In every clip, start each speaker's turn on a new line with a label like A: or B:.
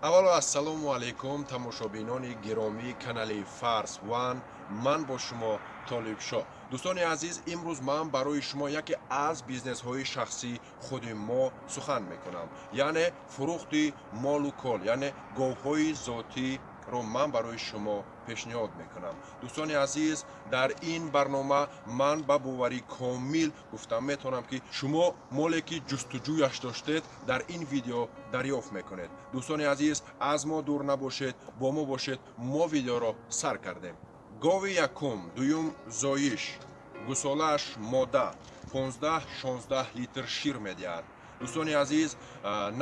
A: аввало ассалому алайкум тамошобинони гиромии канали фарс ван ман бо шумо толибшо дӯстони азиз имрӯз ман барои шумо яке аз бизнесҳои шахсии худи мо сухан мекунам яъне фурӯхти молу кол яъне говҳои зотӣ ро ман барои шумо пешниҳод мекунам. Дӯстони азиз дар ин барнома ман ба боварӣ комил гуфта метавонам ки шумо моле ки ҷустуҷӯяш доштед дар ин видео дарёфт мекунед. Дӯстони азиз аз мо дур набошед бо мо бошед мо видеоро сар кардем. Гови якум дуюм зоиш гусолааш мода 15-16 литр шир медиҳад дӯстони азиз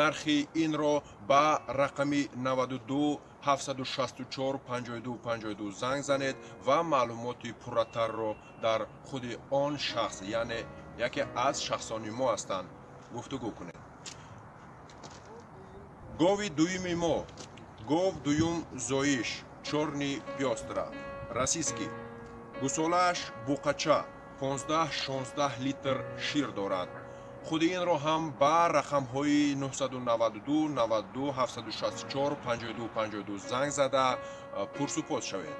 A: нархи инро ба рақами 92 764 52 52 занг занед ва маълумоти пурратарро дар худи он шахс яъне яке аз шахсони мо ҳастанд гуфтугӯ кунед. Гови дуюми мо гов дуюм зоиш чорни пёстра расиски гусолааш буқача 15-16 литр шир дорад худи инро ҳам ба рақамҳои 992 92 764 52 52 занг зада пурсупос шавед.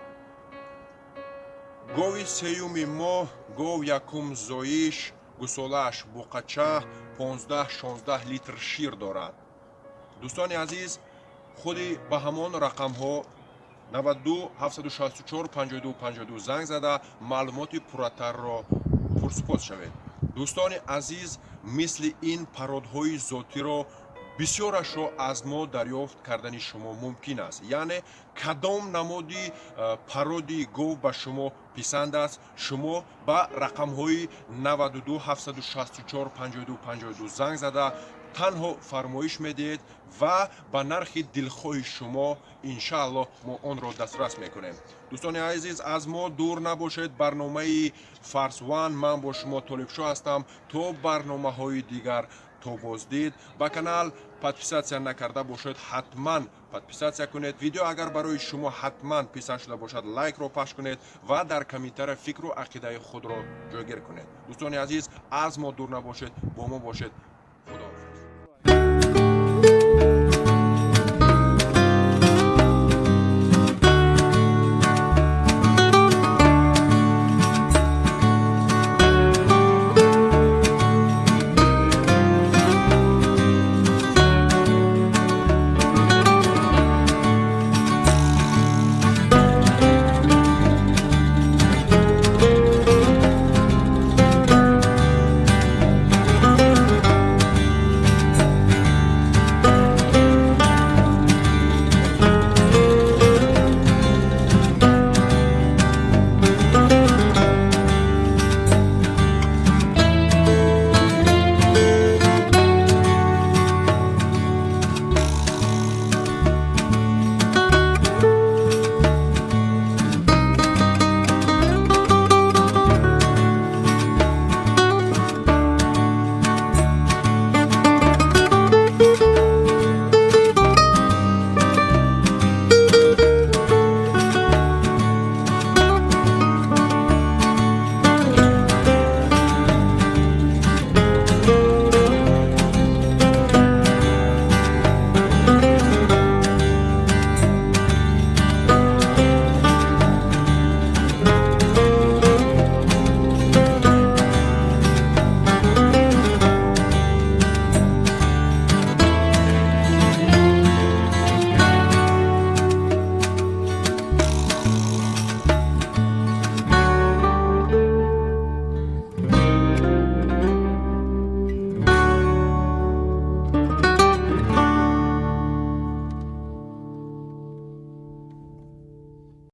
A: Гови сеюми мо гов якум зоиш гусолааш буқача 15-16 литр шир дорад. Дӯстони азиз худи ба ҳамон рақамҳо 92 764 52 52 занг зада маълумоти пурратарро пурсупос шавед дӯстони азиз мисли ин пародҳои зотиро бисёрашро аз мо дарёфт кардани шумо мумкин аст. Яъне кадом намуди э, пародии гов ба шумо писанд аст. Шумо ба рақамҳои 92 764 52 52 занг зада танҳо фармоиш медиҳед ва ба нархи дилхоҳи шумо иншааллоҳ мо онро дастрас мекунем. Дӯстони азиз аз мо дур набошед. Барномаи фарсван ман бо шумо толибшо ҳастам. То барномаҳои дигар то боздид ба канал подписатсия накарда бошед ҳатман. Подписатсия кунед. Видео агар барои шумо ҳатман писанд шуда бошад лайкро пахш кунед ва дар комментария фикру ақидаи худро ҷойгир кунед. Дӯстони азиз аз мо дур набошед бо мо бошед